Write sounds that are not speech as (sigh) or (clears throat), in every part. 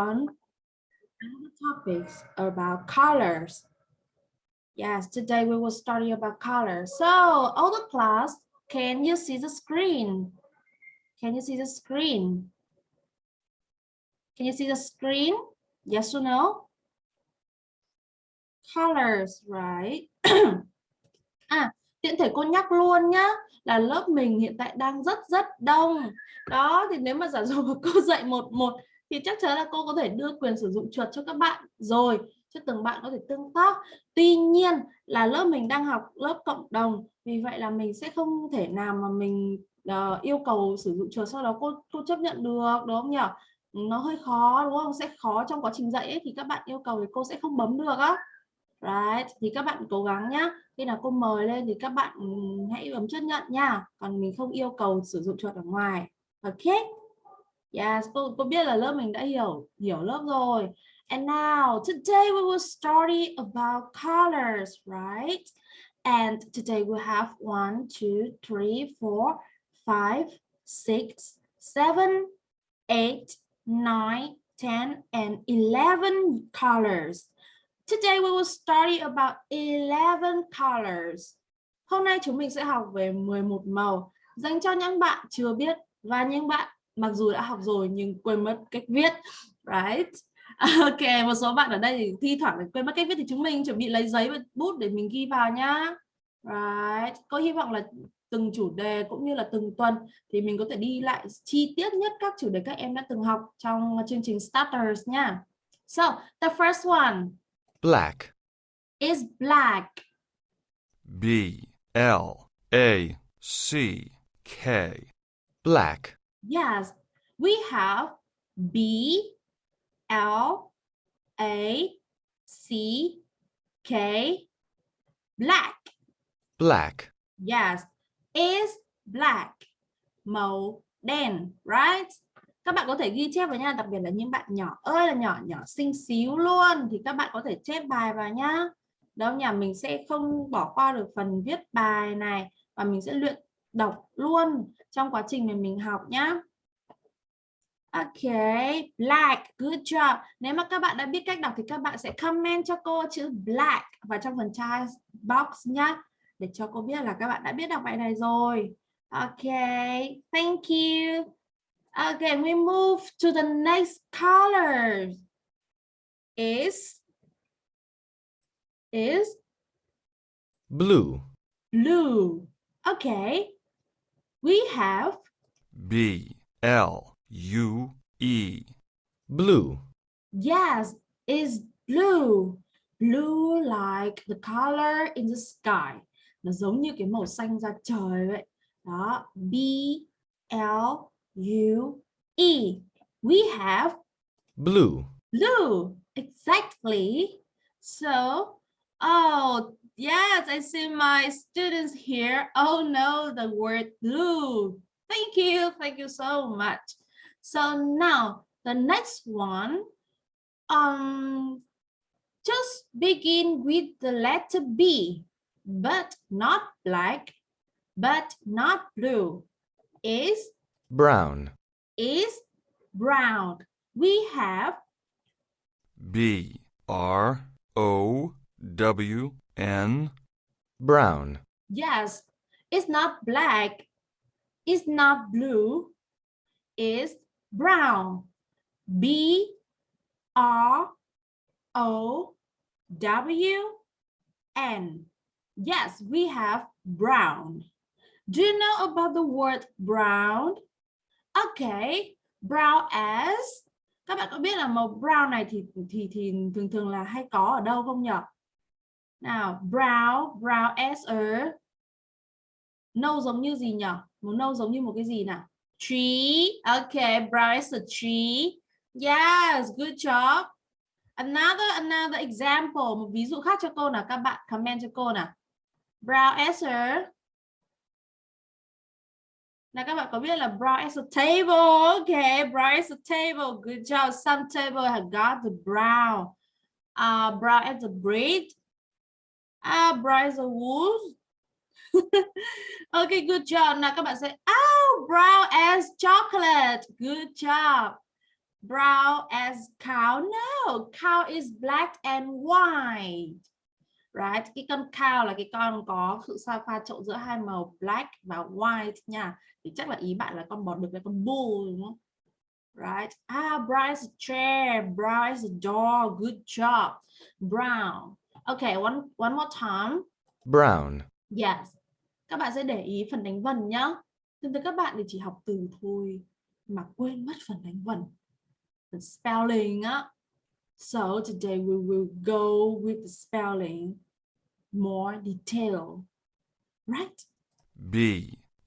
on another topics about colors. Yes, today we will study about colors. So, all the class, can you see the screen? Can you see the screen? Can you see the screen? Yes or no? Colors, right? (clears throat) à, tiện thể cô nhắc luôn nhá là lớp mình hiện tại đang rất rất đông đó thì nếu mà giả dụ cô dạy một một thì chắc chắn là cô có thể đưa quyền sử dụng chuột cho các bạn. Rồi cho từng bạn có thể tương tác. Tuy nhiên là lớp mình đang học lớp cộng đồng vì vậy là mình sẽ không thể nào mà mình uh, yêu cầu sử dụng chuột sau đó cô cô chấp nhận được đúng không nhỉ nó hơi khó đúng không? Sẽ khó trong quá trình dạy ấy, thì các bạn yêu cầu thì cô sẽ không bấm được á. Right thì các bạn cố gắng nhá. Khi nào cô mời lên thì các bạn ừ, hãy bấm chấp nhận nha. Còn mình không yêu cầu sử dụng chuột ở ngoài. Ok yes cô cô biết là lớp mình đã hiểu hiểu lớp rồi. And now, today we will study about colors, right? And today we have one, two, three, four, five, six, seven, eight, nine, ten, and eleven colors. Today we will study about 11 colors. Hôm nay chúng mình sẽ học về 11 màu. Dành cho những bạn chưa biết và những bạn mặc dù đã học rồi nhưng quên mất cách viết. Right? (laughs) Ok, một số bạn ở đây thì thi thoảng quên mất cách viết thì chúng mình chuẩn bị lấy giấy và bút để mình ghi vào nhá. Right. Cô hy vọng là từng chủ đề cũng như là từng tuần thì mình có thể đi lại chi tiết nhất các chủ đề các em đã từng học trong chương trình Starters nha. So, the first one Black. is black. B L A C K. Black. Yes, we have B L A C K black. Black. Yes, is black. Màu đen, right? các bạn có thể ghi chép vào nha đặc biệt là những bạn nhỏ ơi là nhỏ nhỏ xinh xíu luôn thì các bạn có thể chép bài vào nhá đâu nhà mình sẽ không bỏ qua được phần viết bài này và mình sẽ luyện đọc luôn trong quá trình mà mình học nhá Ok, black, good job. Nếu mà các bạn đã biết cách đọc thì các bạn sẽ comment cho cô chữ black vào trong phần chat box nhá. Để cho cô biết là các bạn đã biết đọc bài này rồi. Ok, thank you. Okay, we move to the next color. Is is Blue. blue. Okay. We have B L U E. Blue. yes, is blue. Blue like the color in the sky. Nó giống như cái màu xanh ra trời vậy. Đó, B L U E. We have Blue. blue. Exactly. So, oh, yes, I see my students here. Oh no, the word blue. Thank you. Thank you so much. So now the next one, um, just begin with the letter B, but not black, but not blue. Is Brown. is brown. We have B R O W N. Brown. yes, it's not black, it's not blue, it's brown. B R O W N. Yes, we have brown. Do you know about the word brown? Okay, brown as các bạn có biết là màu brown này thì thì thì thường thường là hay có ở đâu không nhỉ? Nào, brown, brown as a nâu giống như gì nhỉ? Màu nâu giống như một cái gì nào? Tree. Okay, brown as a tree. Yes, good job. Another another example, một ví dụ khác cho cô nào các bạn comment cho cô nào. Brown as a là các bạn có biết là brown as a table. Okay, brown as a table. Good job. Some table have got the brown. Uh, brown as a bread. Ah, Bryce Woods. ok, (laughs) wool. okay, good job. Nào các bạn sẽ oh, brown as chocolate. Good job. brown as cow no cow is black and white right cái con cow là cái con có sự sao pha trộn giữa hai màu black và white nha thì chắc là ý bạn là con bò đực là con bull đúng không right ah Bryce chair Bryce door good job brown okay one one more time. Brown, yes. Các bạn sẽ để ý phần đánh vần nhá. Thường thường các bạn thì chỉ học từ thôi mà quên mất phần đánh vần. Phần spelling á. So today we will go with the spelling more detail. Right? B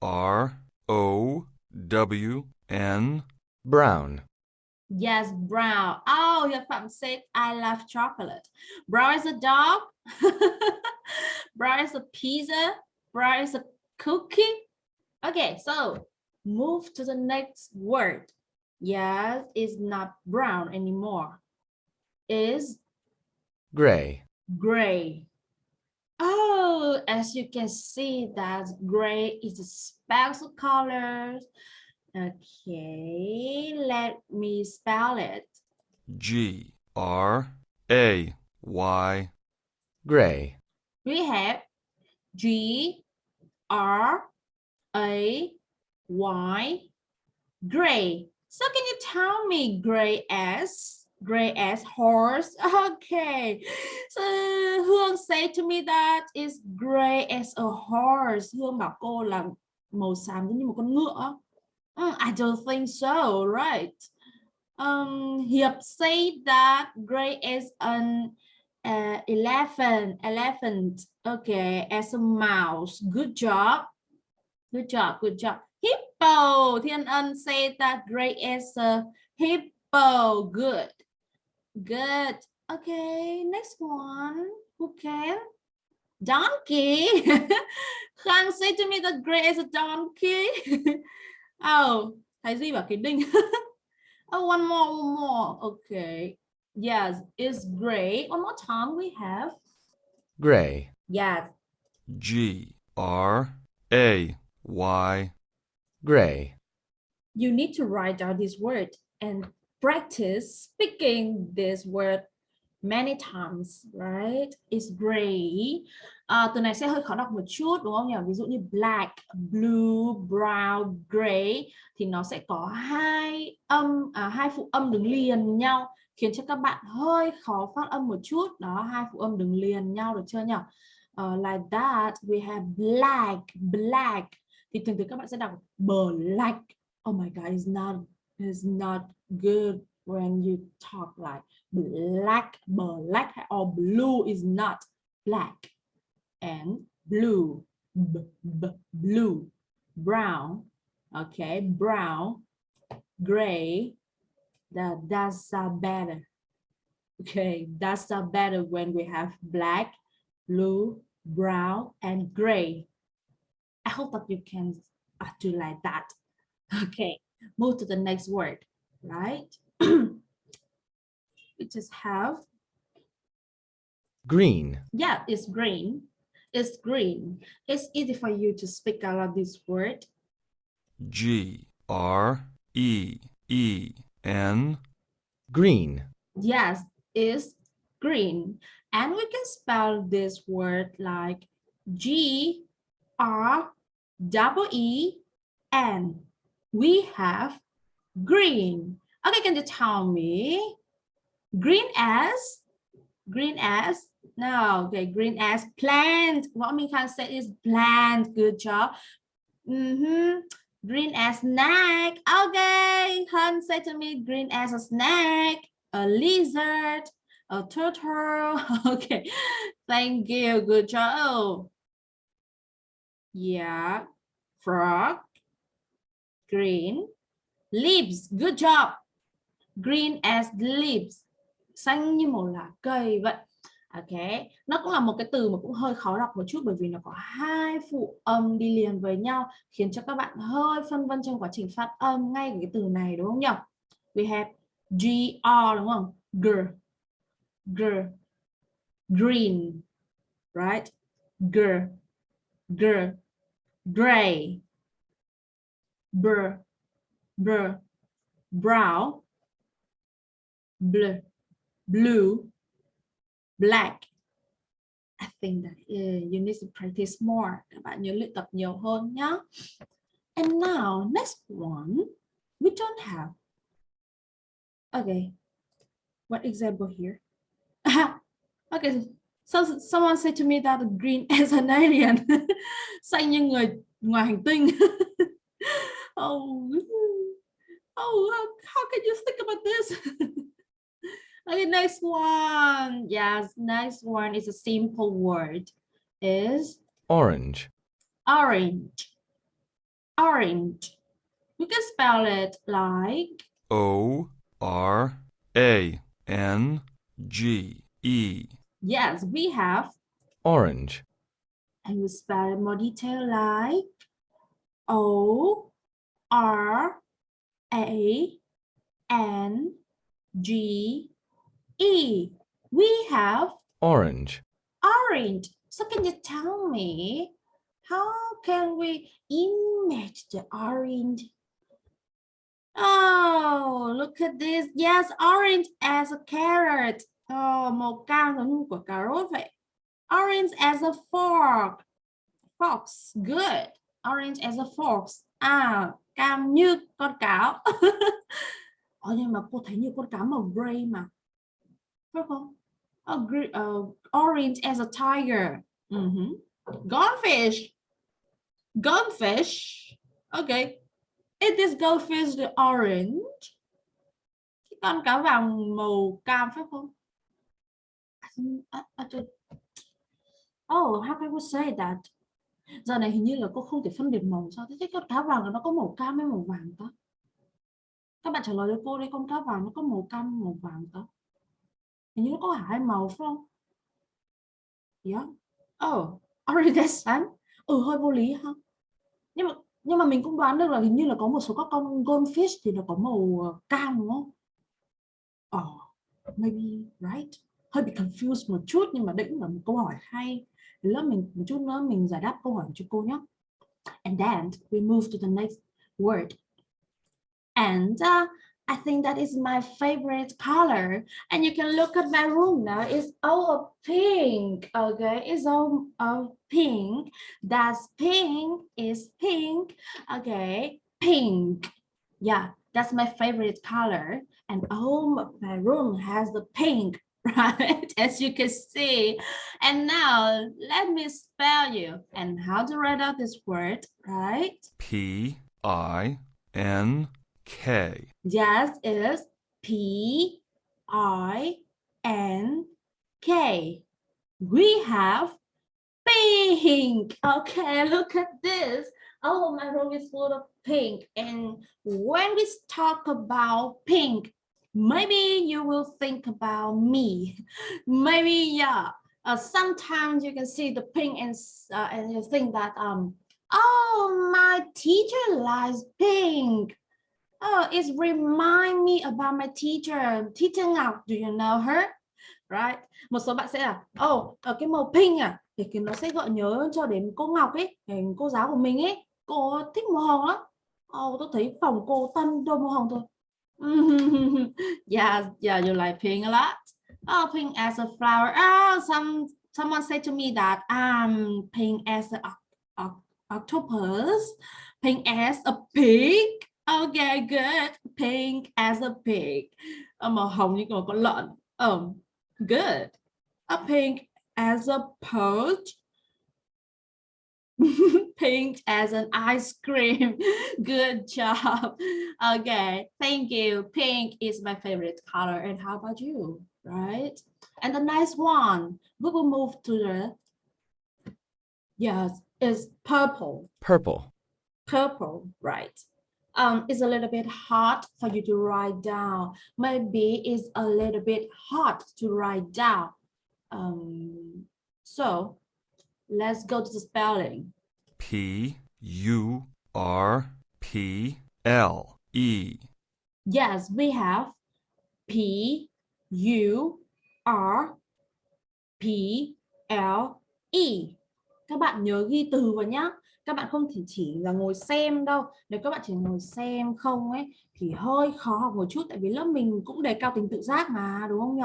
R O W N, brown, Yes, brown. Oh, your Phạm said I love chocolate. Brown is a dog. (laughs) brown is a pizza. Brown is a cookie. Okay, so move to the next word. Yes, it's not brown anymore. Is gray, gray. Oh, as you can see that gray is a special color. Okay, let me spell it. G R A Y, gray, We have G R A Y gray. So can you tell me gray as gray as horse? (laughs) Okay. So Hương say to me that is gray as a horse. Hương bảo cô là màu xám giống như một con ngựa. Mm, I don't think so, right? Um, Hiệp say that gray is an uh, elephant, elephant. Okay, as a mouse. Good job. Good job, good job. Hippo. Thiên Ân say that gray is a hippo. Good. Good. Okay, next one. Who can? Donkey. (laughs) Khang say to me that gray is a donkey. (laughs) oh, Thái Duy bảo cái đinh. oh, one more, one more. Okay. Yes, it's gray. One more time we have. gray, Yes. G R A Y, gray, You need to write down this word and practice speaking this word many times, right? It's gray. À, từ này sẽ hơi khó đọc một chút đúng không nhỉ? Ví dụ như black, blue, brown, gray thì nó sẽ có hai âm à, hai phụ âm đứng liền nhau khiến cho các bạn hơi khó phát âm một chút. Đó, hai phụ âm đứng liền nhau được chưa nhỉ? Uh, like that, we have black, black. Thì thường thường các bạn sẽ đọc black. Oh my god, it's not it's not good when you talk like black, black or blue is not black and blue, b, b, blue, brown, okay, brown, gray, that that's uh, better. Okay, that's uh, better when we have black, blue, brown, and gray. I hope that you can uh, do like that. (laughs) Okay, move to the next word, right? (clears throat) we just have, green, yeah, it's green. It's green. It's easy for you to speak out of this word. G R E E N, green, Yes, it's green. And we can spell this word like G R double E N. We have green. Okay, can you tell me? Green as? Green as? No, okay, green as plant. What we can say is plant. Good job. Mhm. Green as snack. Okay, Hun said to me, green as a snack a lizard, a turtle. (laughs) Okay, thank you. Good job. Yeah, frog, green, leaves. Good job. Green as leaves. Xanh như màu lá cây vậy. Ok, nó cũng là một cái từ mà cũng hơi khó đọc một chút bởi vì nó có hai phụ âm đi liền với nhau khiến cho các bạn hơi phân vân trong quá trình phát âm ngay cái từ này đúng không nhỉ? We have G-R đúng không? Gr, gr, green, right? Gr, gr, gray, br, br, brown, blue, blue, black. I think that uh, you need to practice more. Các bạn nhớ luyện tập nhiều hơn nhé. And now next one, we don't have. Okay, what example here? (laughs) okay, so someone said to me that green (laughs) is an alien. (laughs) Xanh như người ngoài hành tinh. oh, hmm. oh, how, how can you think about this? Okay, next one. Yes, next one is a simple word. Is Orange. orange. Orange. You can spell it like O R A N G E. yes, we have Orange. and you spell it more detail like O R A N G E. We have Orange. orange. So can you tell me how can we image the orange? Oh, look at this. Yes, orange as a carrot. Oh, màu cam giống như quả cà rốt vậy. Orange as a fork. Fox. Good. Orange as a fox. À, cam như con cáo. (laughs) Ờ, nhưng mà cô thấy như con cáo màu gray mà. Phải không? Oh, green, uh, orange as a tiger. Mhm. Goldfish. Goldfish. Okay. It is goldfish the orange. Cái con cá vàng màu cam phải không? Oh, how can we say that? Giờ này hình như là cô không thể phân biệt màu sao? Thế cái con cá vàng nó có màu cam hay màu vàng ta? Các bạn trả lời cho cô đi, con cá vàng nó có màu cam màu vàng ta? Hình như nó có hai màu phải không? Yeah. Oh, orange that's sun. Ừ hơi vô lý ha. Nhưng mà nhưng mà mình cũng đoán được là hình như là có một số các con goldfish thì nó có màu ờ, cam đúng không? Oh, maybe right. Hơi bị confused một chút nhưng mà cũng là một câu hỏi hay. Lớp mình một chút nữa mình giải đáp câu hỏi cho cô nhé. And then we move to the next word. And uh, I think that is my favorite color. And you can look at my room now. It's all pink. Okay, it's all of pink. That's pink. Is pink. Okay, pink. Yeah, that's my favorite color. And all my room has the pink, (laughs) right? As you can see. And now let me spell you and how to write out this word, right? P I N K. Yes, is P I N K. We have pink. Okay, look at this. Oh, my room is full of pink. And when we talk about pink, maybe you will think about me. Maybe, yeah. Uh, sometimes you can see the pink and, uh, and you think that, um, oh, my teacher likes pink. Oh, it remind me about my teacher, teacher Ngọc. Do you know her? Right. Một số bạn sẽ là, oh, ở cái màu pink à, thì cái nó sẽ gợi nhớ cho đến cô Ngọc ấy, cô giáo của mình ấy. Cô thích màu hồng lắm. Oh, tôi thấy phòng cô tân đôi màu hồng thôi. (laughs) yeah, yeah, you like pink a lot. Oh, pink as a flower. Oh, some someone said to me that um pink as a octopus, pink as a pig. Okay, good. Pink as a pig. Màu hồng như một con lợn. Um, good. A pink as a perch. (laughs) pink as an ice cream. (laughs) Good job. Okay, thank you. Pink is my favorite color. And how about you? Right? And the nice one, we will move to the yes, is purple. Purple. purple, right? Um, it's a little bit hard for you to write down. Maybe it's a little bit hard to write down. Um, so let's go to the spelling. P U R P L E. Yes, we have P U R P L E. Các bạn nhớ ghi từ vào nhá. Các bạn không thể chỉ là ngồi xem đâu. Nếu các bạn chỉ ngồi xem không ấy, thì hơi khó học một chút, tại vì lớp mình cũng đề cao tính tự giác mà, đúng không nhỉ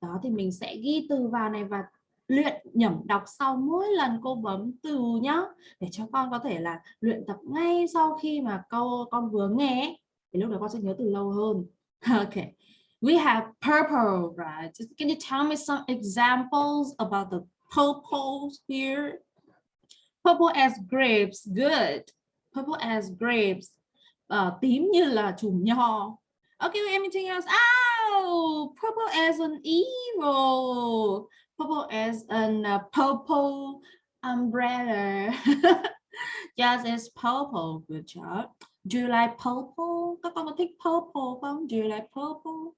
đó, thì mình sẽ ghi từ vào này và luyện nhẩm đọc sau mỗi lần cô bấm từ nhá, để cho con có thể là luyện tập ngay sau khi mà câu con vừa nghe thì lúc đó con sẽ nhớ từ lâu hơn. (laughs) Okay we have purple, right? Can you tell me some examples about the purples here? Purple as grapes good. Purple as grapes uh, tím như là chùm nho. Okay anything else? Oh purple as an evil purple as an uh, purple umbrella. (laughs) Yes it's purple. Good job. Do you like purple? Các con có thích purple không? Do you like purple?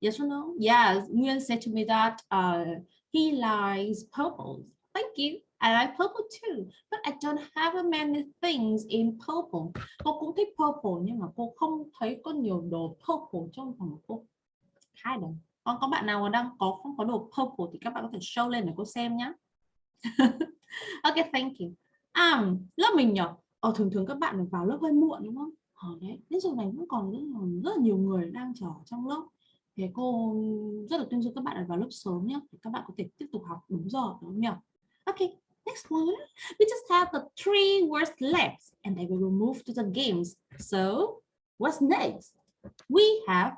Yes or no? Yes Nguyen said to me that uh, he likes purple. Thank you I like purple too, but I don't have many things in purple. Cô cũng thích purple nhưng mà cô không thấy có nhiều đồ purple trong phòng của cô. Hai đồng. Còn có bạn nào mà đang có không có đồ purple thì các bạn có thể show lên để cô xem nhé. (laughs) ok, thank you. À, lớp mình nhỉ? Ờ, thường thường các bạn vào lớp hơi muộn đúng không? Ờ, đấy, đến giờ này vẫn còn rất rất là nhiều người đang chờ trong lớp. thế cô rất là tuyên dương các bạn vào lớp sớm nhé. Các bạn có thể tiếp tục học đúng giờ đúng không nhỉ? Ok, next one. We just have the three words left and then we will move to the games. So what's next? We have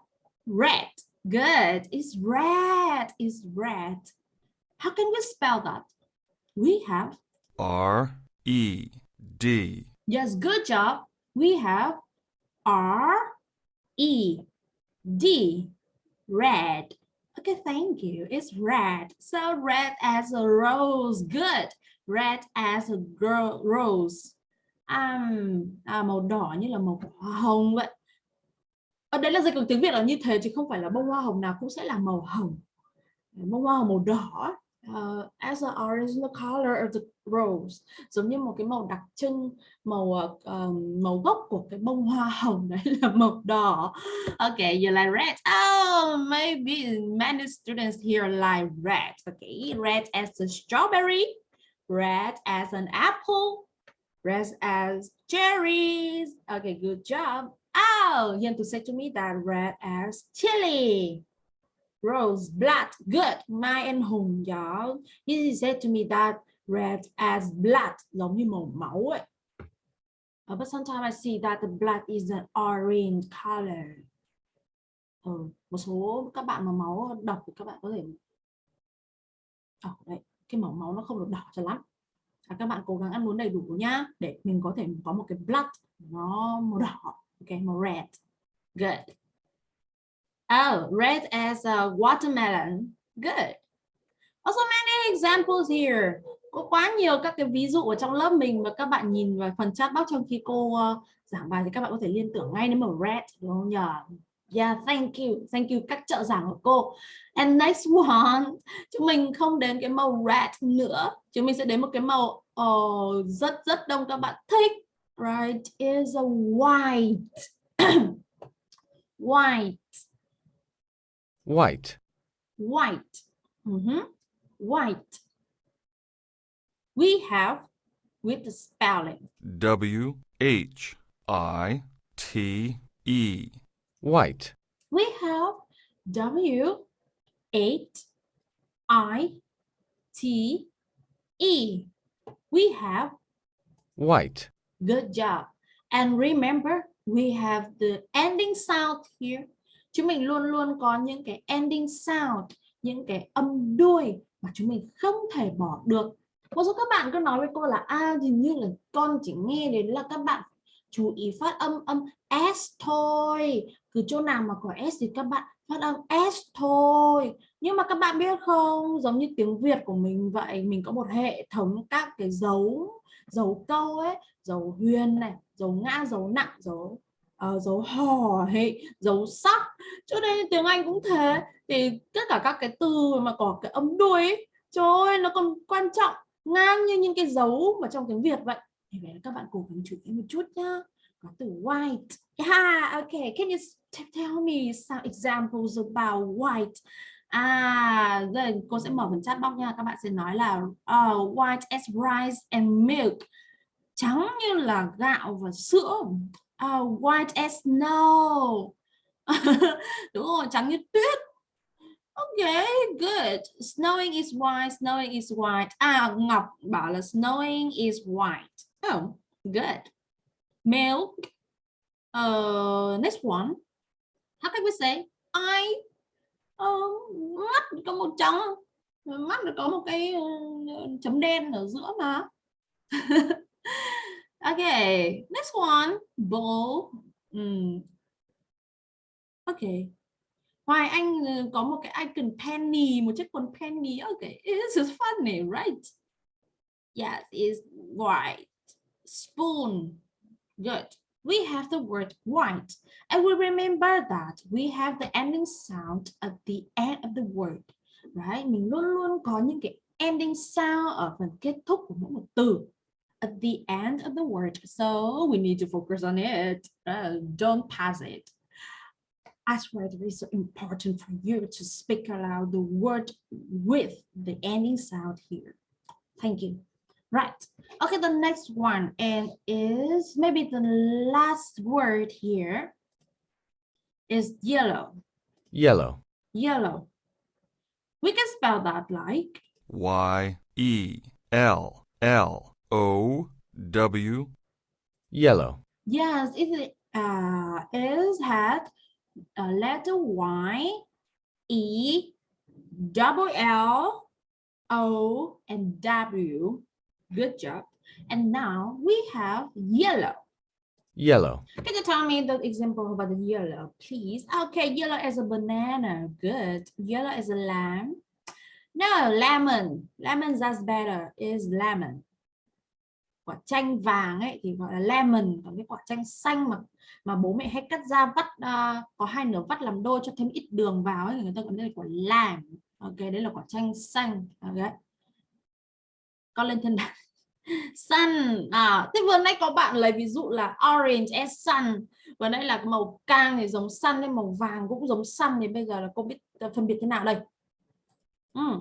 red. Good. It's red. It's red. How can we spell that? We have, R E D. yes, good job. We have R E D, red. Okay, thank you. It's red. So red as a rose. Good. Red as a girl rose. Um, à, màu đỏ như là màu hoa hồng vậy. Ở đấy là dịch bằng tiếng Việt là như thế chứ không phải là bông hoa hồng nào cũng sẽ là màu hồng. Bông hoa hồng màu đỏ uh, as the original color of the rose giống như một cái màu đặc trưng màu uh, màu gốc của cái bông hoa hồng đấy là (laughs) màu đỏ okay you like red oh maybe many students here like red okay red as a strawberry red as an apple red as cherries okay good job oh you have to say to me that red as chili Rose, blood, good. My and hùng y'all. He said to me that red as blood, giống như màu máu ấy. Uh, but sometimes I see that the blood is an orange color. Ừ, một số các bạn mà máu độc thì các bạn có thể oh, đấy, cái màu máu nó không được đỏ cho lắm. À, các bạn cố gắng ăn uống đầy đủ nhá để mình có thể có một cái blood nó màu đỏ, ok, màu red. Good. Oh, red as a watermelon. Good. Also many examples here. Có quá nhiều các cái ví dụ ở trong lớp mình và các bạn nhìn vào phần chat box trong khi cô uh, giảng bài thì các bạn có thể liên tưởng ngay đến màu red đúng không nhỉ? Yeah, thank you. Thank you các trợ giảng của cô. And next one, chúng mình không đến cái màu red nữa. Chúng mình sẽ đến một cái màu oh, rất rất đông các bạn thích. Right, is a white. (coughs) white. white, white. Mhm. White. We have with the spelling. W H I T E. white, We have W eight I T E. We have white, good job. And remember, we have the ending sound here. Chúng mình luôn luôn có những cái ending sound, những cái âm đuôi mà chúng mình không thể bỏ được. Một số các bạn cứ nói với cô là à hình như là con chỉ nghe đến là các bạn chú ý phát âm âm s thôi. Cứ chỗ nào mà có s thì các bạn phát âm s thôi. Nhưng mà các bạn biết không, giống như tiếng Việt của mình vậy, mình có một hệ thống các cái dấu dấu câu ấy, dấu huyền này, dấu ngã, dấu nặng, dấu uh, dấu hò hệ dấu sắc. Cho nên tiếng Anh cũng thế. Thì tất cả các cái từ mà có cái âm đuôi ấy, trời ơi nó còn quan trọng ngang như những cái dấu mà trong tiếng Việt vậy. Thì vậy các bạn cố gắng chú ý một chút nhá. Có từ white. Yeah okay can you tell me some examples about white À, rồi cô sẽ mở phần chat box nha. Các bạn sẽ nói là uh, white as rice and milk. Trắng như là gạo và sữa. Uh, white as snow. (laughs) Đúng rồi, trắng như tuyết. Okay, good. Snowing is white, snowing is white. À, Ngọc bảo là snowing is white. Oh, good. Milk. Uh, next one. How can we say? I uh, mắt có một trắng mắt nó có một cái uh, chấm đen ở giữa mà. (laughs) Okay next one bowl mm. okay Hoài Anh ờ, có một cái icon penny một chiếc quần penny. Okay this is funny right? Yes is white. Spoon. Good. We have the word white. And we remember that we have the ending sound at the end of the word. Right? Mình luôn luôn có những cái ending sound ở phần kết thúc của mỗi một từ. At the end of the word. So we need to focus on it. Uh, don't pass it. That's why it is so important for you to speak aloud the word with the ending sound here. Thank you. Right. Okay, the next one and is maybe the last word here is yellow. Yellow. Yellow. We can spell that like Y E L L O W. Yellow. yes, it uh is had a letter Y E double L O and W. Good job. And now we have yellow. Yellow. Can you tell me the example about the yellow, please? Okay, yellow as a banana. Good. Yellow as a lamb. No, lemon. Lemon that's better is lemon. Quả chanh vàng ấy thì gọi là lemon. Còn cái quả chanh xanh mà mà bố mẹ hay cắt ra vắt uh, có hai nửa vắt làm đôi cho thêm ít đường vào ấy người ta gọi đây là quả lam. Ok, đấy là quả chanh xanh. Ok. Con lên thân đàn. (laughs) Sun. À thế vừa nãy có bạn lấy ví dụ là orange as sun. Vừa nãy là màu cam thì giống sun nên màu vàng cũng giống sun thì bây giờ là cô biết ờ, phân biệt thế nào đây? Mm.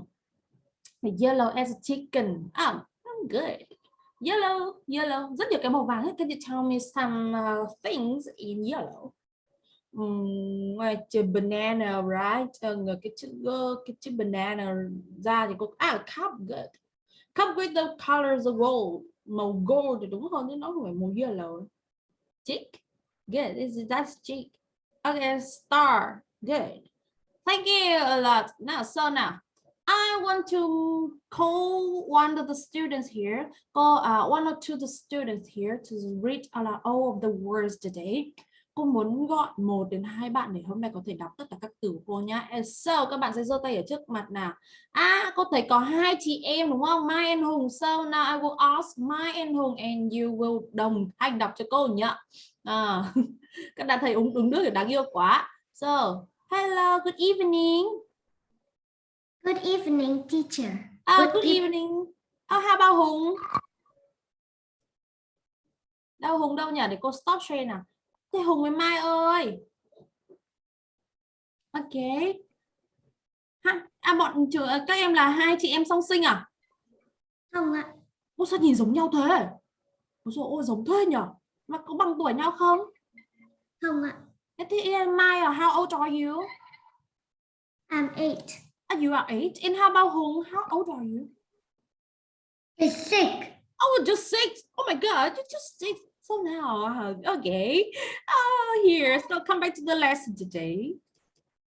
yellow as a chicken. Ah good. Yellow yellow. Rất nhiều cái màu vàng can you tell me some uh, things in yellow. Um, ngoài chữ banana right? Uh, cái chữ cái chữ banana ra thì cô à cup good. Come with the colors of gold màu gold thì đúng hơn chứ nó không yellow chick good this is that's chick okay star. Good. Thank you a lot. Now so now I want to call one of the students here, call uh, one or two of the students here to read all of the words today cô muốn gọi một đến hai bạn để hôm nay có thể đọc tất cả các từ của cô nhá. So các bạn sẽ giơ tay ở trước mặt nào. À cô thấy có hai chị em đúng không? Mai and Hùng so now I will ask Mai and Hùng and you will đồng anh đọc cho cô nhá. À, (laughs) các bạn thấy uống uống nước thì đáng yêu quá. So hello good evening. Good evening, teacher. oh, Good good evening. Oh, how about Hùng? Đâu Hùng đâu nhỉ? Để cô stop share nào Thế Hùng với Mai ơi. Ok. Ha, à bọn trường các em là hai chị em song sinh à? Không ạ. Ô sao nhìn giống nhau thế? Ôi dồi ôi giống thế nhở? Mà có bằng tuổi nhau không? Không ạ. Thế thì Mai là how old are you? I'm eight. Ah, you are eight. And how about Hùng? How old are you? He's sick. Oh, just six. Oh my God, you're just six. So now, uh, okay. Uh, here, so come back to the lesson today.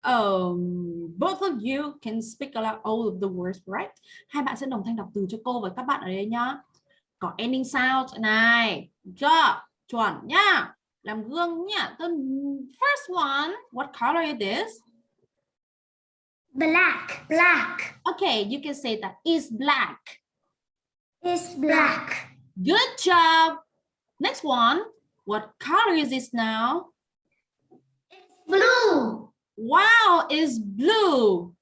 Um, both of you can speak aloud all of the words, right? Hai bạn sẽ đồng thanh đọc từ cho cô và các bạn ở đây nhá. Có ending sound này, cho chuẩn nhá. Làm gương nhá. The first one, what color is this? Black. Black. Okay, you can say that is black. Is black. Good job. Next one, what color is this now? Blue. Wow, is blue.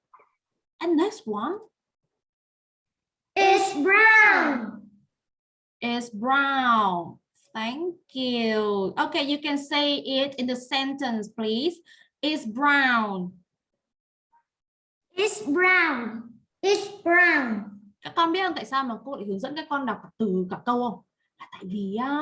And next one Is brown. is brown. Thank you. Okay, you can say it in the sentence, please. Is brown. It's brown. It's brown. các con biết không tại sao mà cô lại hướng dẫn các con đọc từ cả câu không vì á,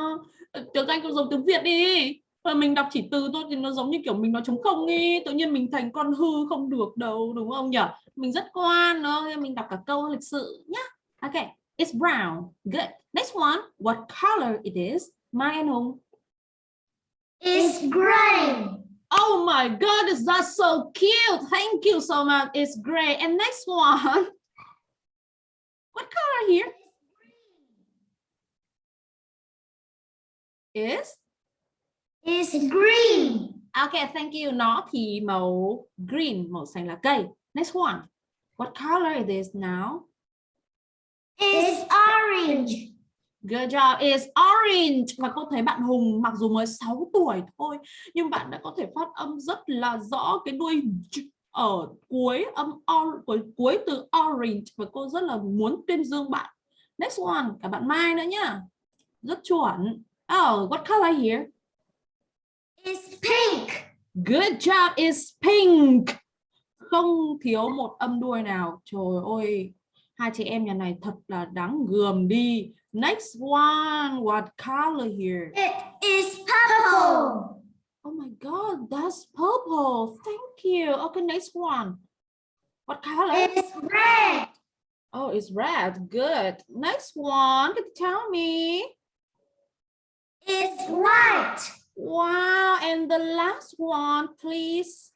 tiếng Anh cũng giống tiếng Việt đi mà mình đọc chỉ từ thôi thì nó giống như kiểu mình nói trống không đi tự nhiên mình thành con hư không được đâu đúng không nhỉ mình rất ngoan nó mình đọc cả câu lịch sự nhá ok it's brown good next one what color it is Mai and Hùng It's gray. Oh my god, that's so cute. Thank you so much. It's great. And next one. (laughs) What color here? Is It's green. Okay, thank you. Nó thì màu green, màu xanh lá cây. Next one. What color is now? It's orange. Good job. It's orange. Và cô thấy bạn Hùng mặc dù mới 6 tuổi thôi nhưng bạn đã có thể phát âm rất là rõ cái đuôi ở cuối âm or, cuối, cuối từ orange và cô rất là muốn tuyên dương bạn. Next one, cả bạn Mai nữa nhá. Rất chuẩn. Oh, what color here? It's pink. Good job. It's pink. Không thiếu một âm đuôi nào. Trời ơi, hai chị em nhà này thật là đáng gườm đi. Next one, what color here? It is purple. Oh my god, that's purple. Thank you. Okay, next one. What color? It's red. Oh, it's red. Good. Next one. Tell me? It's white. Wow. And the last one, please.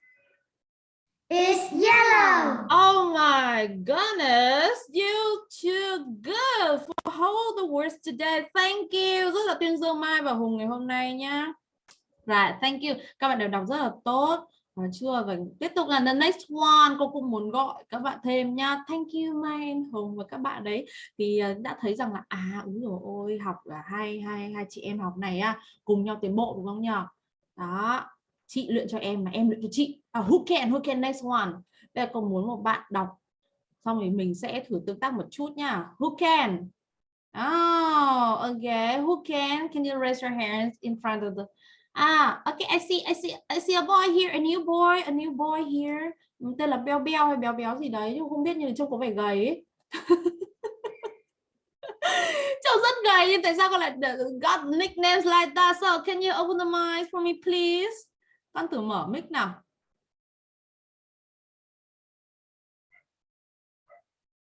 It's yellow. Oh my goodness. You too good for all the words today. Thank you. Rất là tuyên dương Mai và Hùng ngày hôm nay nhá. Right, thank you. Các bạn đều đọc rất là tốt. Và chưa và tiếp tục là the next one cô cũng muốn gọi các bạn thêm nha thank you Mai hồng Hùng và các bạn đấy. Thì ờ, đã thấy rằng là à úi rồi ôi học là hai hai hai chị em học này à, cùng nhau tiến bộ đúng không nhỉ? Đó chị luyện cho em mà em luyện cho chị. À, who can who can next one? Bây giờ cô muốn một bạn đọc xong thì mình sẽ thử tương tác một chút nha who can? Oh okay who can? Can you raise your hands in front of the Ah, okay, I see, I see, I see a boy here, a new boy, a new boy here. Ừ, tên là Beo Beo hay Béo Béo gì đấy, nhưng không biết nhưng trông có vẻ gầy ấy. (laughs) trông rất gầy nhưng tại sao con lại got nicknames like that? So can you open the mic for me, please? Con thử mở mic nào.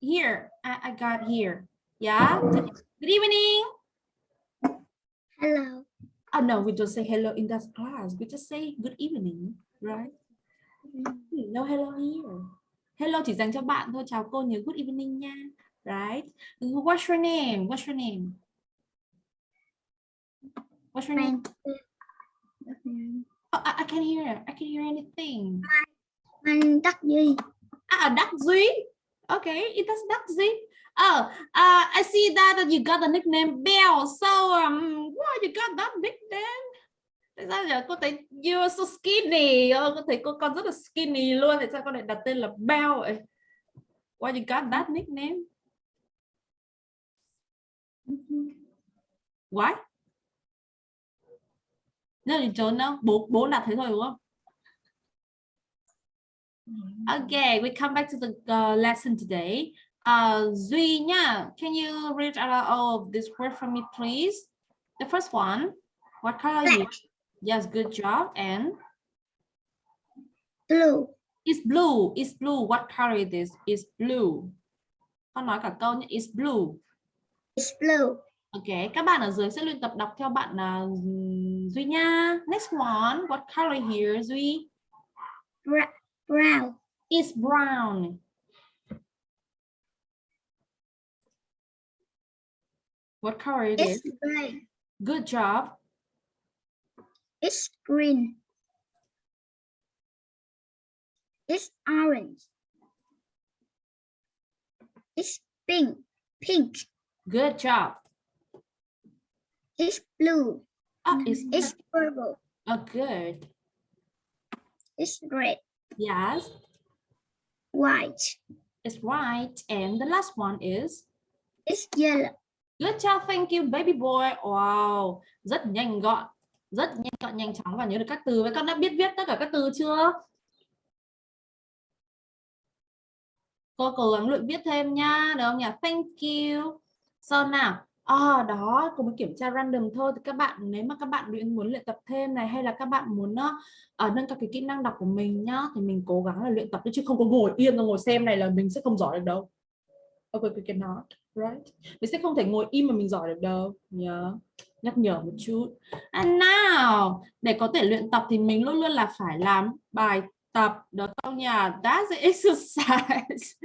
Here, I, I got here. Yeah. Good evening. Hello. Oh no, we don't say hello in that class. We just say good evening, right? No hello here. Hello chỉ dành cho bạn thôi. Chào cô nhớ good evening nha. Right? What's your name? What's your name? What's your name? Oh, I, I can't hear. I can't hear anything. Anh Đắc Duy. Ah, Đắc Duy. Okay, it is Đắc Duy. Oh, uh, I see that you got the nickname Bell. So, um, why you got that nickname? Tại sao giờ cô thấy you're so skinny? Ờ, cô thấy cô con rất là skinny luôn. Tại sao con lại đặt tên là Bell vậy? Why you got that nickname? Why? No, you don't know. Bố bố đặt thế thôi đúng không? Okay, we come back to the uh, lesson today. Uh, Duy nha, can you read out all of this word for me, please? The first one, what color are you? Yes, good job. And Blue. it's blue. It's blue. What color is? It's blue. Con nói cả câu nhé. It's blue. It's blue. Okay, các bạn ở dưới sẽ luyện tập đọc theo bạn uh, Duy nha. Next one, what color here, Duy? Bra brown. It's brown. What color it is? It's gray. Good job. It's green. It's orange. It's pink. Pink. Good job. It's blue. Oh, it's, It's purple. oh, good. It's red. Yes, White. it's right. And the last one is It's yellow. Good job. Thank you, baby boy. Wow, rất nhanh gọn, rất nhanh gọn, nhanh chóng và nhớ được các từ. Vậy con đã biết viết tất cả các từ chưa? cô cố gắng luyện viết thêm nha được không nhỉ thank you so nào à, đó cô mới kiểm tra random thôi thì các bạn nếu mà các bạn luyện muốn luyện tập thêm này hay là các bạn muốn uh, nâng cao cái kỹ năng đọc của mình nhá thì mình cố gắng là luyện tập chứ không có ngồi yên rồi ngồi xem này là mình sẽ không giỏi được đâu okay we cannot right? Mình sẽ không thể ngồi im mà mình giỏi được đâu. Nhớ nhắc nhở một chút. And now để có thể luyện tập thì mình luôn luôn là phải làm bài tập. Đó trong nhỉ that's the (laughs) exercise.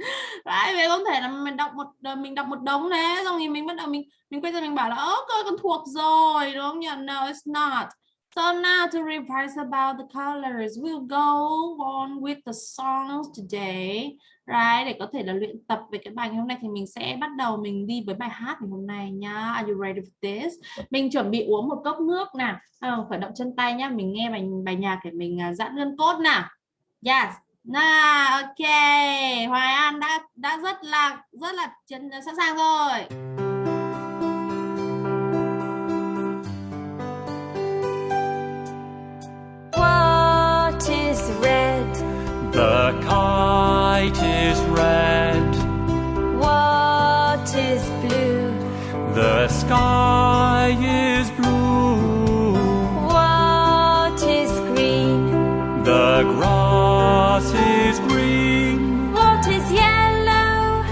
Đấy vậy không thể là mình đọc một mình đọc một đống đấy xong thì mình bắt đầu mình mình quay ra mình bảo là ơ coi con thuộc rồi. Đúng không? Nhỉ no it's not. So now to revise about the colors, we'll go on with the songs today. Right, để có thể là luyện tập về cái bài ngày hôm nay thì mình sẽ bắt đầu mình đi với bài hát ngày hôm nay nhá. Are you ready for this? Mình chuẩn bị uống một cốc nước nè. À, khởi động chân tay nhá. Mình nghe bài bài nhạc để mình uh, giãn gân cốt nè. Yes. Nào, ok. Hoài An đã đã rất là rất là chân sẵn sàng rồi. What is red? The kite is red, What is blue? the sky is blue, What is green? the grass is green, What is yellow?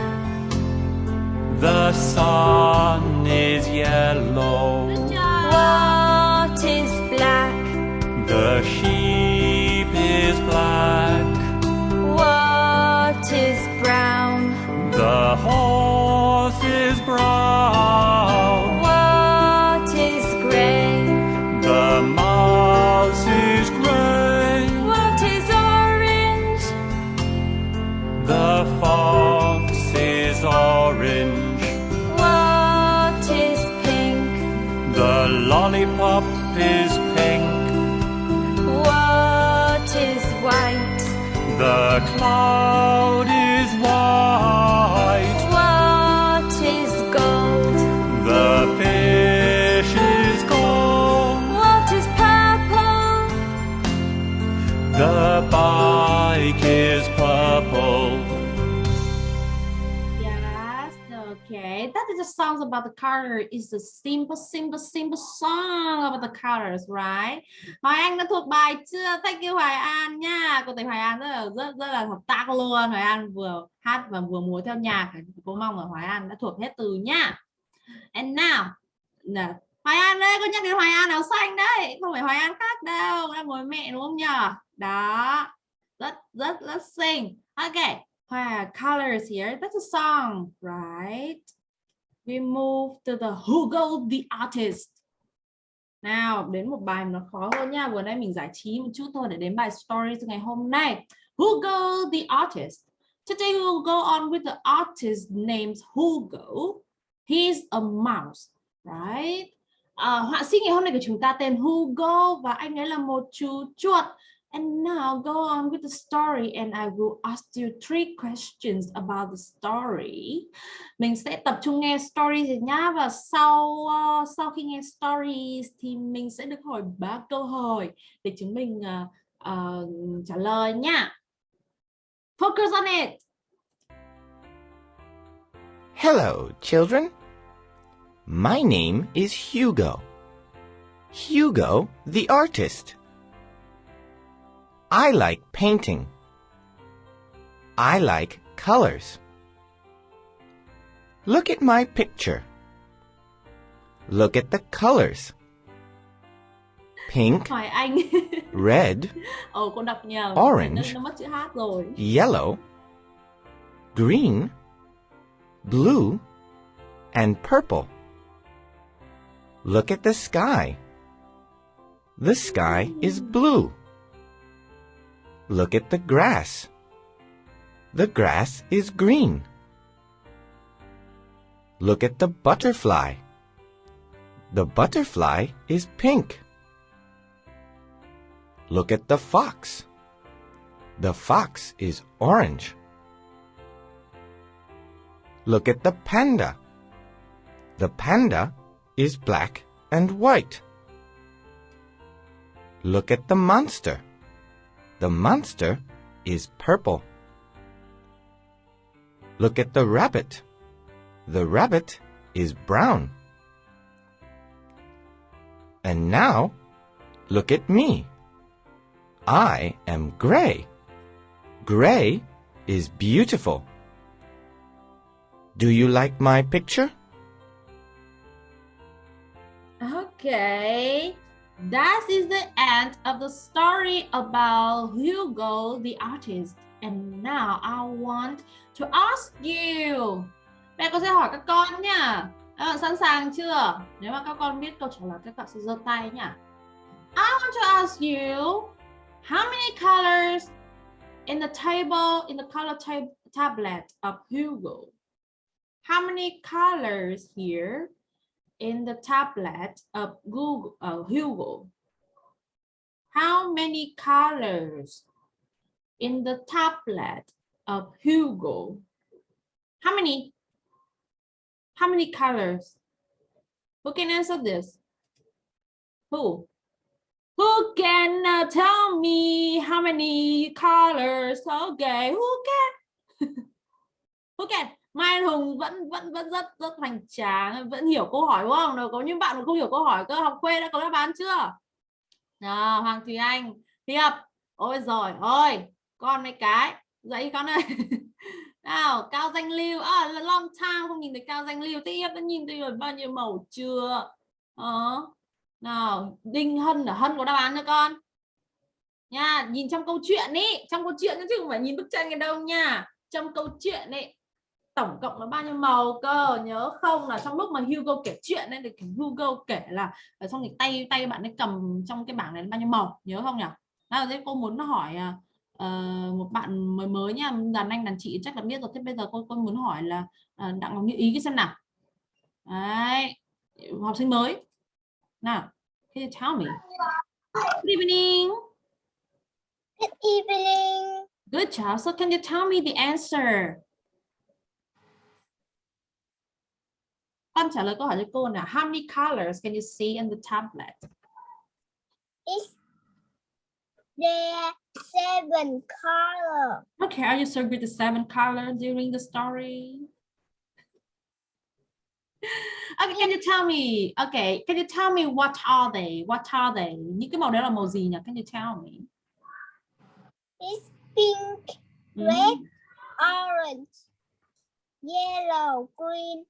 the sun is yellow, What is black? the sheep songs about the color. is a simple, simple, simple song about the colors, right? Hoài Anh đã thuộc bài chưa? Thank you Hoài An nha. Cô thấy Hoài An rất là rất rất là hợp tác luôn. Hoài An vừa hát và vừa múa theo nhạc. Cô mong là Hoài An đã thuộc hết từ nha. And now, nè, Hoài An đây, cô nhắc đến Hoài An áo xanh đấy, không phải Hoài An khác đâu, đang ngồi mẹ đúng không nhỉ? Đó, rất rất rất xinh. Okay. Wow, colors here. That's a song, right? We move to the Hugo the artist. Nào, đến một bài nó khó hơn nha. Vừa nãy mình giải trí một chút thôi để đến bài story ngày hôm nay. Hugo the artist. Today we will go on with the artist named Hugo. He's a mouse, right? À, họa sĩ ngày hôm nay của chúng ta tên Hugo và anh ấy là một chú chuột. And now go on with the story and I will ask you three questions about the story. Mình sẽ tập trung nghe story nhá và sau uh, sau khi nghe stories thì mình sẽ được hỏi ba câu hỏi để chúng mình uh, uh, trả lời nha. Focus on it. Hello, children. My name is Hugo. Hugo the artist. I like painting. I like colors. Look at my picture. Look at the colors. Pink, Hỏi anh. (laughs) red, Ồ con đọc nhầm. Orange. Nó, nó mất chữ H rồi. yellow, green, blue, and purple. Look at the sky. The sky is blue. Look at the grass. The grass is green. Look at the butterfly. The butterfly is pink. Look at the fox. The fox is orange. Look at the panda. The panda is black and white. Look at the monster. The monster is purple. Look at the rabbit. The rabbit is brown. And now, look at me. I am gray. Gray is beautiful. Do you like my picture? Okay. That is the end of the story about Hugo, the artist. And now I want to ask you. Mẹ con sẽ hỏi các con nha. Các bạn sẵn sàng chưa? Nếu mà các con biết câu trả lời, các bạn sẽ giơ tay nha. I want to ask you, how many colors in the table, in the color tab, tablet of Hugo? How many colors here in the tablet of Google uh, Hugo? How many colors in the tablet of Hugo? How many? How many colors? Who can answer this? Who? Who can uh, tell me how many colors? Okay, who can? (laughs) who can? Mai Anh Hùng vẫn vẫn vẫn rất rất hoành tráng, vẫn hiểu câu hỏi đúng không? Đâu có những bạn mà không hiểu câu hỏi cơ học quê đã có đáp án chưa? Nào, Hoàng Thùy Anh, Hiệp. Ôi rồi, ôi, con mấy cái, dậy con ơi. (laughs) Nào, Cao Danh Lưu, à, long time không nhìn thấy Cao Danh Lưu, tiếp đã nhìn thấy rồi bao nhiêu màu chưa? Đó. Nào, Đinh Hân là Hân có đáp án cho con. Nha, nhìn trong câu chuyện đi trong câu chuyện chứ không phải nhìn bức tranh ở đâu nha. Trong câu chuyện ấy tổng cộng là bao nhiêu màu cơ? Nhớ không là trong lúc mà Hugo kể chuyện ấy thì Hugo kể là ở trong cái tay tay bạn ấy cầm trong cái bảng này bao nhiêu màu? Nhớ không nhỉ? Nào thế cô muốn hỏi uh, một bạn mới mới nha đàn anh đàn chị chắc là biết rồi thế bây giờ cô cô muốn hỏi là uh, đặng ngọc như ý cái xem nào. Đấy học sinh mới. Nào can you tell me good evening. Good evening. good job so can you tell me the answer con trả lời câu hỏi cho cô nào? How many colors can you see in the tablet? Is there seven color? okay are you so good the seven colors during the story? Okay can you tell me okay can you tell me what are they? What are they? Những cái màu đấy là màu gì nhỉ? Can you tell me? Is pink, Mhm. red, orange, yellow, green,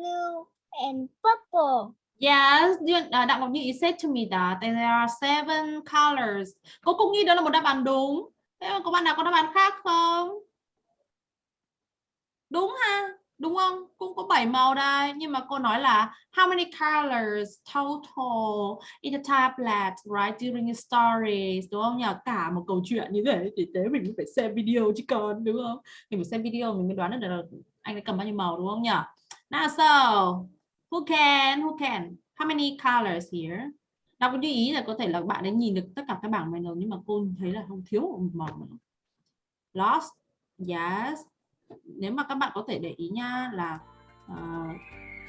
blue, and purple. Yes, à, Đặng Ngọc Như ý said to me that there are seven colors. Cô cũng nghĩ đó là một đáp án đúng. Thế mà có bạn nào có đáp án khác không? Đúng ha, đúng không? Cũng có 7 màu đây. Nhưng mà cô nói là how many colors total in the tablet, right, during the stories, đúng không nhỉ? Cả một câu chuyện như thế thì thế mình phải xem video chứ còn, đúng không? Mình phải xem video mình mới đoán được là anh ấy cầm bao nhiêu màu đúng không nhỉ? Now so, who can, who can? How many colors here? Đọc lưu ý là có thể là bạn ấy nhìn được tất cả các bảng này rồi nhưng mà cô thấy là không thiếu một màu. Lost, yes. Nếu mà các bạn có thể để ý nha là ờ,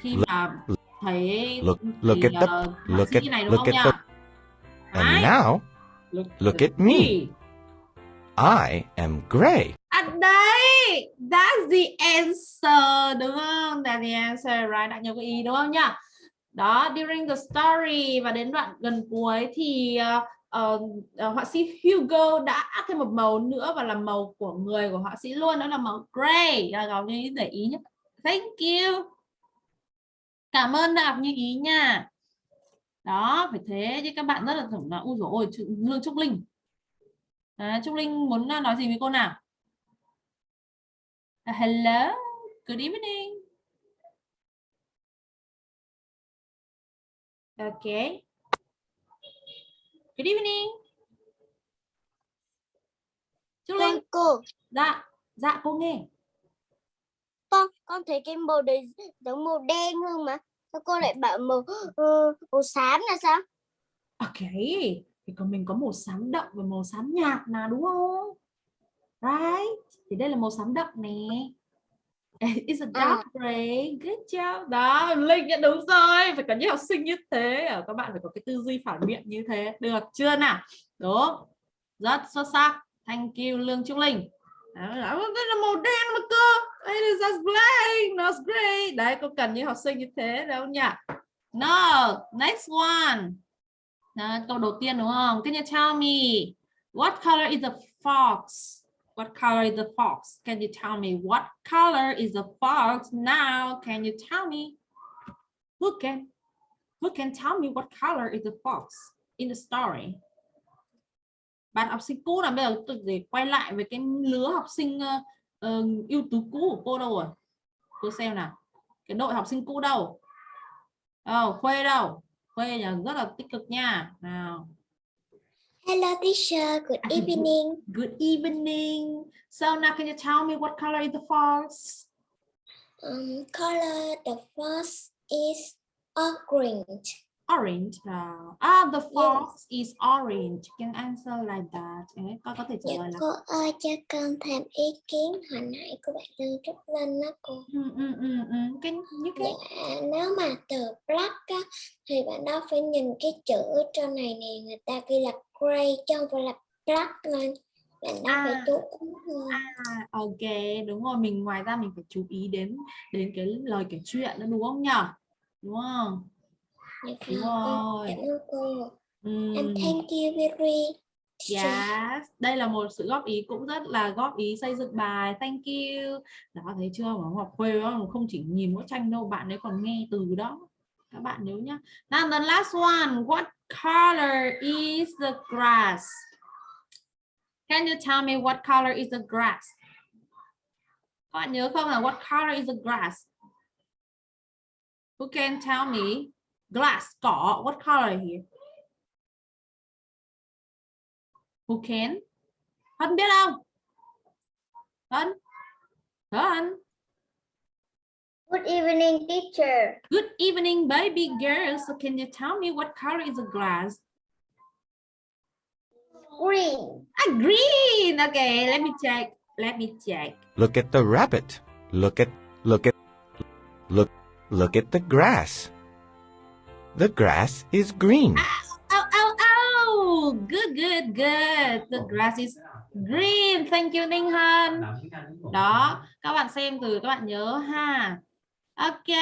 khi Look- mà thấy look- look thì, at the- ờ, họa look at- này đúng look không at nha? And now, Look, look at me. I am gray. À đấy, that's the answer đúng không? That's the answer, right? Đã nhớ cái ý đúng không nhá? Đó, during the story và đến đoạn gần cuối thì uh, uh, họa sĩ Hugo đã thêm một màu nữa và là màu của người của họa sĩ luôn đó là màu gray. Là Ngọc Như ý để ý nhé. Thank you. Cảm ơn Ngọc Như ý nha. Đó, phải thế chứ các bạn rất là thưởng là ui dồi ôi Lương Trúc Linh. À, Trúc Linh muốn à, nói gì với cô nào? Uh, hello, good evening. Okay. Good evening. Trúc Linh, Con cô, dạ, dạ cô nghe. con con thấy cái màu đấy giống màu đen hơn mà. Sao cô lại bảo màu ờ, màu xám là sao? Ok, thì còn mình có màu xám đậm và màu xám nhạt mà đúng không? Right? Thì đây là màu xám đậm nè. (laughs) It's a dark gray. Good job. Đó, Linh đã đúng rồi. Phải có những học sinh như thế. Ờ, Các bạn phải có cái tư duy phản biện như thế. Được chưa nào? Đúng. Rất xuất sắc. Thank you Lương Trúc Linh. Đó, đây là màu đen mà cơ. It is blank. That's great. Đấy, cô cần những học sinh như thế đâu nhỉ? No. Next one. Đó, câu đầu tiên đúng không? Can you tell me what color is the fox? What color is the fox? Can you tell me what color is the fox now? Can you tell me? Who can who can tell me what color is the fox in the story? Bạn học sinh cũ là bây giờ tôi để quay lại với cái lứa học sinh uh, uh, ưu tú cũ của cô đâu rồi? Cô xem nào. Cái đội học sinh cũ đâu? Đâu, Khuê đâu? Khuê là rất là tích cực nha. Nào. Hello teacher, good evening. Good evening. So now can you tell me what color is the fox? Um, color the first is orange. Orange. nào. Ah, the fox is orange. You can answer like that. Đấy, con có thể trả Dạ lời là cô ơi cho con thêm ý kiến hồi nãy của bạn Lương Trúc Linh đó cô. ừ, ừ, ừ, ừ. Can you can Dạ nếu mà từ black á thì bạn đó phải nhìn cái chữ trên này nè người ta ghi là gray chứ không phải là black nên bạn đó phải À. chú ý. À, ok, đúng rồi. Mình ngoài ra mình phải chú ý đến đến cái lời kể chuyện nữa đúng không nhở? Đúng không? Dạ Đúng vâng, rồi. cảm ơn cô. Ừm, And thank you very Yes, đây là một sự góp ý cũng rất là góp ý xây dựng bài. Thank you. Đó thấy chưa? Mà Ngọc Khuê đó, không chỉ nhìn mỗi tranh đâu, bạn ấy còn nghe từ đó. Các bạn nhớ nhá. Now the last one, what color is the grass? Can you tell me what color is the grass? Các bạn nhớ không là what color is the grass? Who can tell me? Glass, cỏ, what color here? Who can? Hân biết không? Hân? Hân? Good evening teacher. Good evening, baby girl. So can you tell me what color is the grass? Green. Ah, green. Okay, let me check. Let me check. Look at the rabbit. Look at, look at, look, look at the grass. The grass is green. Oh, oh, oh. Good, good, good. The grass is green. Thank you, Ninh Hân. Đó, các bạn xem từ các bạn nhớ ha. Ok,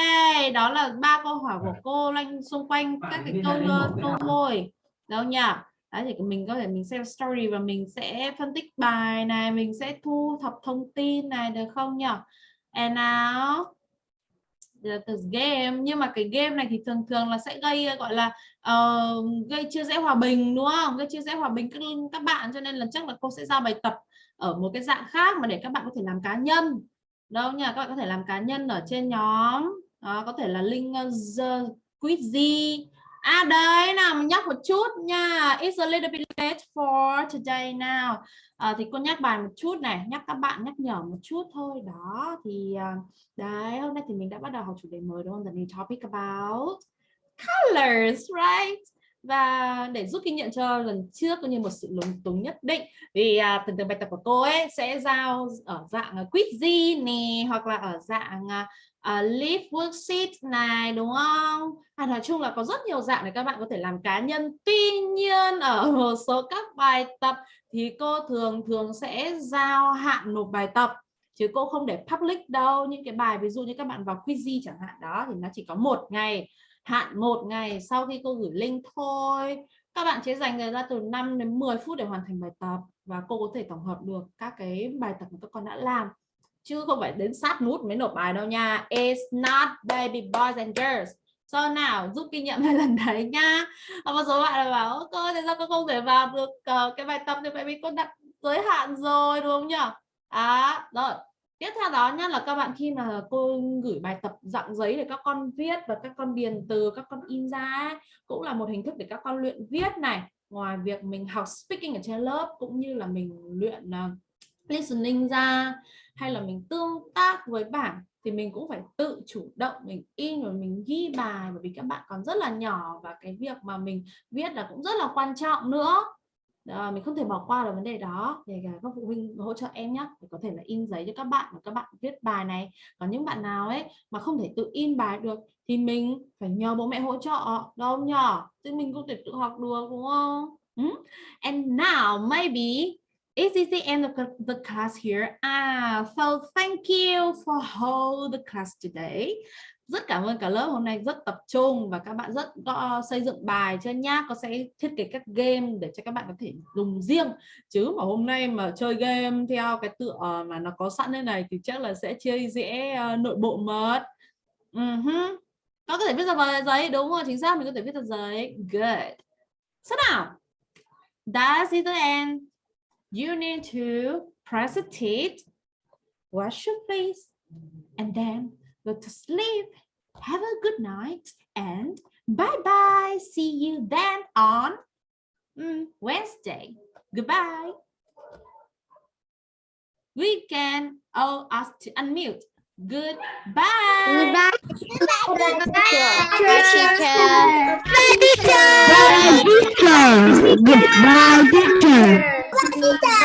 đó là ba câu hỏi của cô loanh xung quanh các cái câu ờ, câu môi. Đâu nhỉ? Đấy thì mình có thể mình xem story và mình sẽ phân tích bài này, mình sẽ thu thập thông tin này được không nhỉ? And now the, game nhưng mà cái game này thì thường thường là sẽ gây gọi là uh, gây chia rẽ hòa bình đúng không? Gây chia rẽ hòa bình các các bạn cho nên là chắc là cô sẽ giao bài tập ở một cái dạng khác mà để các bạn có thể làm cá nhân. Đâu nha các bạn có thể làm cá nhân ở trên nhóm. Đó, có thể là link uh, the gì à đấy nào mình nhắc một chút nha. It's a little bit late for today now. À, thì cô nhắc bài một chút này nhắc các bạn nhắc nhở một chút thôi. Đó thì ờ, đấy hôm nay thì mình đã bắt đầu học chủ đề mới đúng không? The new topic about colors right? Và để giúp kinh nghiệm cho lần trước cũng như một sự lúng túng nhất định vì à, từng từng bài tập của cô ấy sẽ giao ở dạng à, quiz gì nè hoặc là ở dạng à, À, uh, Live Worksheet này đúng không? À, nói chung là có rất nhiều dạng để các bạn có thể làm cá nhân. Tuy nhiên ở (laughs) một số các bài tập thì cô thường thường sẽ giao hạn nộp bài tập chứ cô không để public đâu. Những cái bài ví dụ như các bạn vào quizy chẳng hạn đó thì nó chỉ có một ngày hạn một ngày sau khi cô gửi link thôi các bạn sẽ dành thời gian từ 5 đến 10 phút để hoàn thành bài tập và cô có thể tổng hợp được các cái bài tập mà các con đã làm chứ không phải đến sát nút mới nộp bài đâu nha. It's not baby boys and girls. So nào giúp kinh nghiệm hai lần đấy nha. Và một số bạn là bảo cơ cô tại sao cô không thể vào được uh, cái bài tập thì bởi vì cô đặt giới hạn rồi đúng không nhỉ? À rồi. Tiếp theo đó nhá là các bạn khi mà cô gửi bài tập dạng giấy để các con viết và các con điền từ các con in ra ấy, cũng là một hình thức để các con luyện viết này. Ngoài việc mình học speaking ở trên lớp cũng như là mình luyện uh, listening ra hay là mình tương tác với bảng thì mình cũng phải tự chủ động mình in và mình ghi bài. Bởi vì các bạn còn rất là nhỏ và cái việc mà mình viết là cũng rất là quan trọng nữa. À, mình không thể bỏ qua được vấn đề đó. Để các phụ huynh hỗ trợ em nhé để có thể là in giấy cho các bạn và các bạn viết bài này. Còn những bạn nào ấy mà không thể tự in bài được thì mình phải nhờ bố mẹ hỗ trợ. Đâu nhỏ? Chứ mình không thể tự học được đúng không? Ừ? and now maybe Is this the end of the- class here? Ah, so thank you for whole the class today. Rất cảm ơn cả lớp hôm nay rất tập trung và các bạn rất có xây dựng bài cho nhá. Có sẽ thiết kế các game để cho các bạn có thể dùng riêng. Chứ mà hôm nay mà chơi game theo cái tựa mà nó có sẵn thế này thì chắc là sẽ chơi dễ ờ, nội bộ mất. Uh ừ Có có thể viết ra vào giấy đúng rồi, chính xác mình có thể viết ra giấy. Good. Sao nào? That's it the end. You need to press a tit, wash your face, and then go to sleep. Have a good night and bye bye. See you then on mm, Wednesday. Goodbye. We can all ask to unmute. Goodbye. Goodbye. Goodbye, teacher. Goodbye, teacher. Anak.